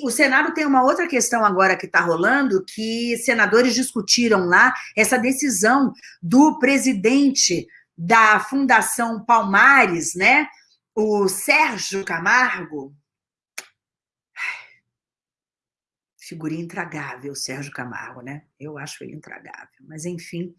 o Senado tem uma outra questão agora que está rolando, que senadores discutiram lá essa decisão do presidente da Fundação Palmares, né, o Sérgio Camargo, figurinha intragável, Sérgio Camargo, né? Eu acho ele intragável, mas enfim.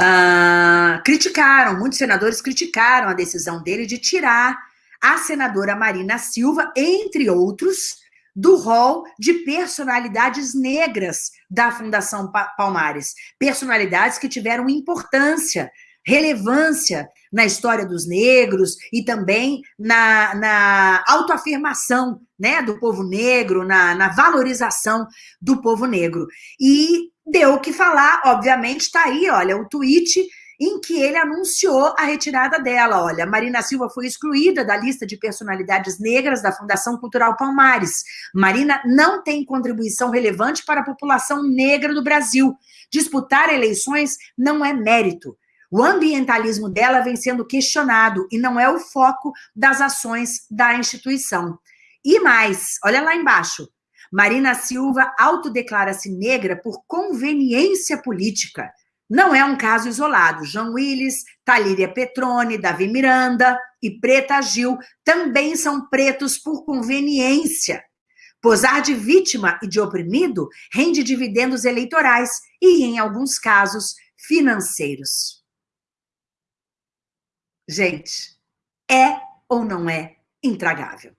Uh, criticaram, muitos senadores criticaram a decisão dele de tirar a senadora Marina Silva, entre outros, do rol de personalidades negras da Fundação Palmares. Personalidades que tiveram importância, relevância na história dos negros e também na, na autoafirmação né, do povo negro, na, na valorização do povo negro. E deu o que falar, obviamente, está aí, olha, o tweet em que ele anunciou a retirada dela. Olha, Marina Silva foi excluída da lista de personalidades negras da Fundação Cultural Palmares. Marina não tem contribuição relevante para a população negra do Brasil. Disputar eleições não é mérito. O ambientalismo dela vem sendo questionado e não é o foco das ações da instituição. E mais, olha lá embaixo. Marina Silva autodeclara-se negra por conveniência política. Não é um caso isolado. João Willis, Talíria Petrone, Davi Miranda e Preta Gil também são pretos por conveniência. Posar de vítima e de oprimido rende dividendos eleitorais e, em alguns casos, financeiros. Gente, é ou não é intragável?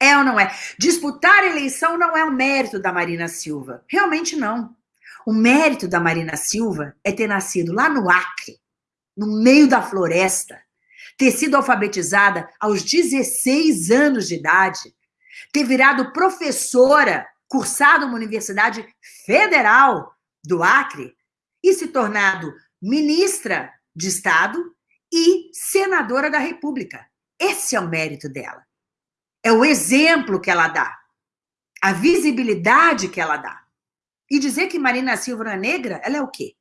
É ou não é? Disputar a eleição não é o mérito da Marina Silva. Realmente não. O mérito da Marina Silva é ter nascido lá no Acre, no meio da floresta, ter sido alfabetizada aos 16 anos de idade, ter virado professora, cursado uma universidade federal do Acre e se tornado ministra de Estado e senadora da República. Esse é o mérito dela. É o exemplo que ela dá, a visibilidade que ela dá. E dizer que Marina Silva não é negra, ela é o quê?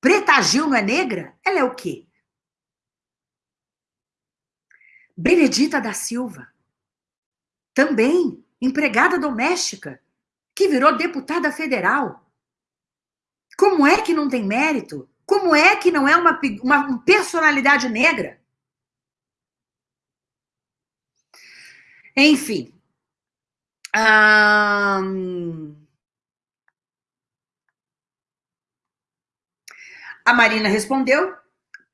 Preta Gil não é negra? Ela é o quê? Benedita da Silva, também empregada doméstica, que virou deputada federal. Como é que não tem mérito? Como é que não é uma, uma personalidade negra? Enfim. Hum... A Marina respondeu,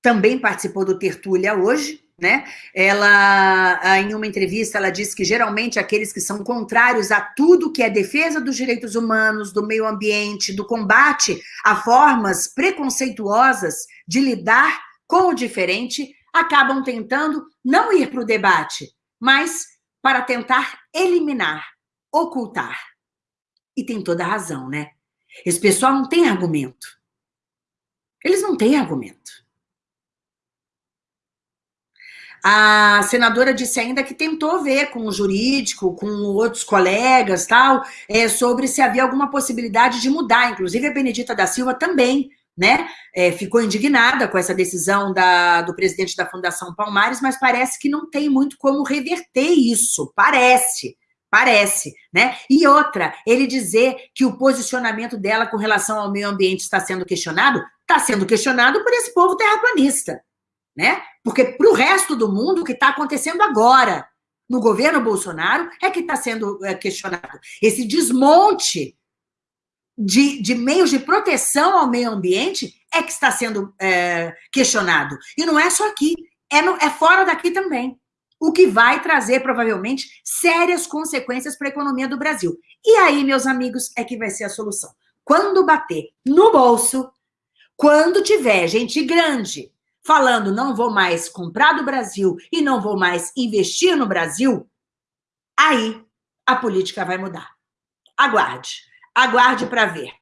também participou do Tertúlia hoje, né? Ela, em uma entrevista, ela disse que geralmente aqueles que são contrários a tudo que é defesa dos direitos humanos, do meio ambiente, do combate a formas preconceituosas de lidar com o diferente, acabam tentando não ir para o debate, mas para tentar eliminar, ocultar. E tem toda a razão, né? Esse pessoal não tem argumento. Eles não têm argumento. A senadora disse ainda que tentou ver com o jurídico, com outros colegas, tal, é, sobre se havia alguma possibilidade de mudar. Inclusive, a Benedita da Silva também né, é, ficou indignada com essa decisão da, do presidente da Fundação Palmares, mas parece que não tem muito como reverter isso, parece, parece, né? E outra, ele dizer que o posicionamento dela com relação ao meio ambiente está sendo questionado, está sendo questionado por esse povo terraplanista, né? Porque para o resto do mundo, o que está acontecendo agora no governo Bolsonaro é que está sendo é, questionado. Esse desmonte de, de, meios de proteção ao meio ambiente é que está sendo é, questionado. E não é só aqui, é, no, é fora daqui também. O que vai trazer, provavelmente, sérias consequências para a economia do Brasil. E aí, meus amigos, é que vai ser a solução. Quando bater no bolso, quando tiver gente grande falando não vou mais comprar do Brasil e não vou mais investir no Brasil, aí a política vai mudar. Aguarde, aguarde para ver.